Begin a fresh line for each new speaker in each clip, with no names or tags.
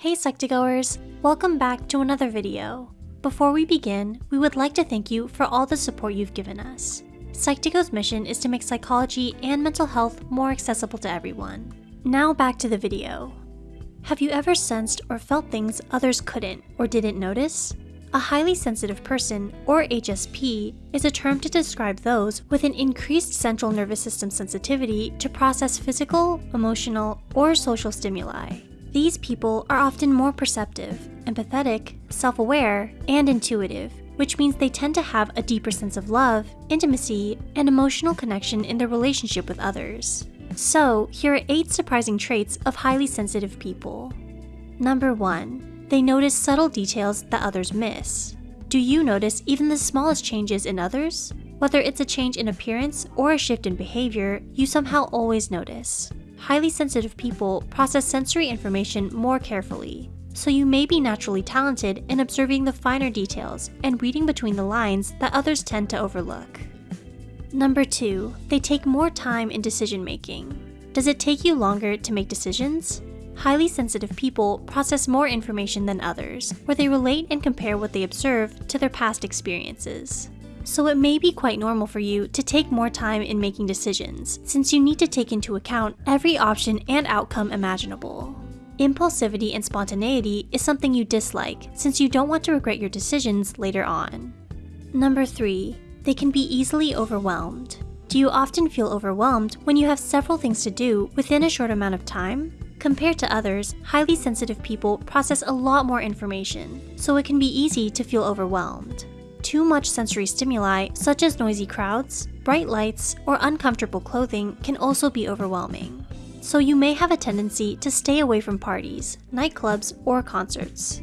Hey Psych2Goers, welcome back to another video. Before we begin, we would like to thank you for all the support you've given us. Psych2Go's mission is to make psychology and mental health more accessible to everyone. Now back to the video. Have you ever sensed or felt things others couldn't or didn't notice? A highly sensitive person, or HSP, is a term to describe those with an increased central nervous system sensitivity to process physical, emotional, or social stimuli. These people are often more perceptive, empathetic, self-aware, and intuitive, which means they tend to have a deeper sense of love, intimacy, and emotional connection in their relationship with others. So, here are 8 surprising traits of highly sensitive people. Number 1. They notice subtle details that others miss. Do you notice even the smallest changes in others? Whether it's a change in appearance or a shift in behavior, you somehow always notice highly sensitive people process sensory information more carefully, so you may be naturally talented in observing the finer details and reading between the lines that others tend to overlook. Number 2. They take more time in decision making. Does it take you longer to make decisions? Highly sensitive people process more information than others, where they relate and compare what they observe to their past experiences so it may be quite normal for you to take more time in making decisions, since you need to take into account every option and outcome imaginable. Impulsivity and spontaneity is something you dislike, since you don't want to regret your decisions later on. Number 3. They can be easily overwhelmed. Do you often feel overwhelmed when you have several things to do within a short amount of time? Compared to others, highly sensitive people process a lot more information, so it can be easy to feel overwhelmed. Too much sensory stimuli, such as noisy crowds, bright lights, or uncomfortable clothing can also be overwhelming. So you may have a tendency to stay away from parties, nightclubs, or concerts.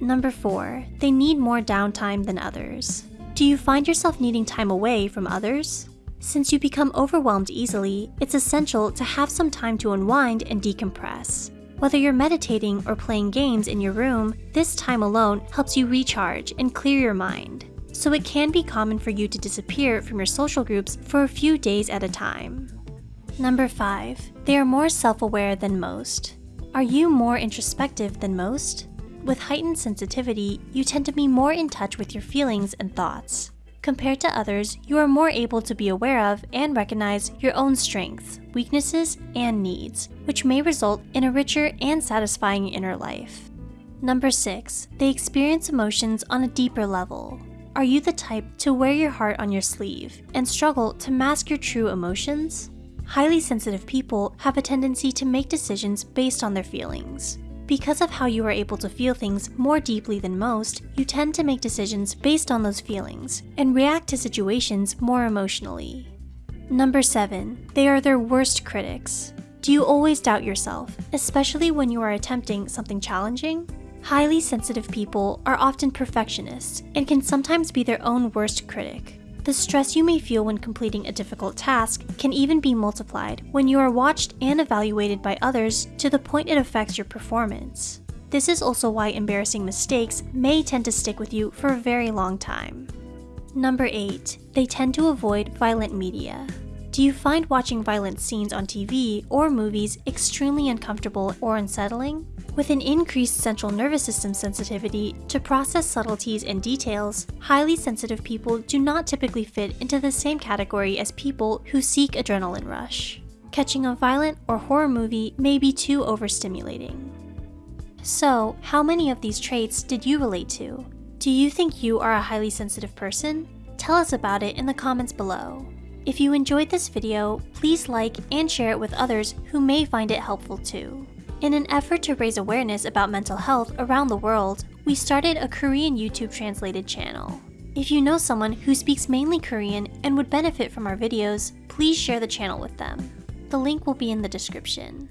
Number 4. They need more downtime than others. Do you find yourself needing time away from others? Since you become overwhelmed easily, it's essential to have some time to unwind and decompress. Whether you're meditating or playing games in your room, this time alone helps you recharge and clear your mind. So it can be common for you to disappear from your social groups for a few days at a time. Number 5. They are more self-aware than most. Are you more introspective than most? With heightened sensitivity, you tend to be more in touch with your feelings and thoughts. Compared to others, you are more able to be aware of and recognize your own strengths, weaknesses, and needs, which may result in a richer and satisfying inner life. Number 6. They experience emotions on a deeper level. Are you the type to wear your heart on your sleeve and struggle to mask your true emotions? Highly sensitive people have a tendency to make decisions based on their feelings. Because of how you are able to feel things more deeply than most, you tend to make decisions based on those feelings and react to situations more emotionally. Number 7. They are their worst critics. Do you always doubt yourself, especially when you are attempting something challenging? Highly sensitive people are often perfectionists and can sometimes be their own worst critic. The stress you may feel when completing a difficult task can even be multiplied when you are watched and evaluated by others to the point it affects your performance. This is also why embarrassing mistakes may tend to stick with you for a very long time. Number 8. They tend to avoid violent media. Do you find watching violent scenes on TV or movies extremely uncomfortable or unsettling? With an increased central nervous system sensitivity to process subtleties and details, highly sensitive people do not typically fit into the same category as people who seek adrenaline rush. Catching a violent or horror movie may be too overstimulating. So, how many of these traits did you relate to? Do you think you are a highly sensitive person? Tell us about it in the comments below. If you enjoyed this video, please like and share it with others who may find it helpful too. In an effort to raise awareness about mental health around the world, we started a Korean YouTube translated channel. If you know someone who speaks mainly Korean and would benefit from our videos, please share the channel with them. The link will be in the description.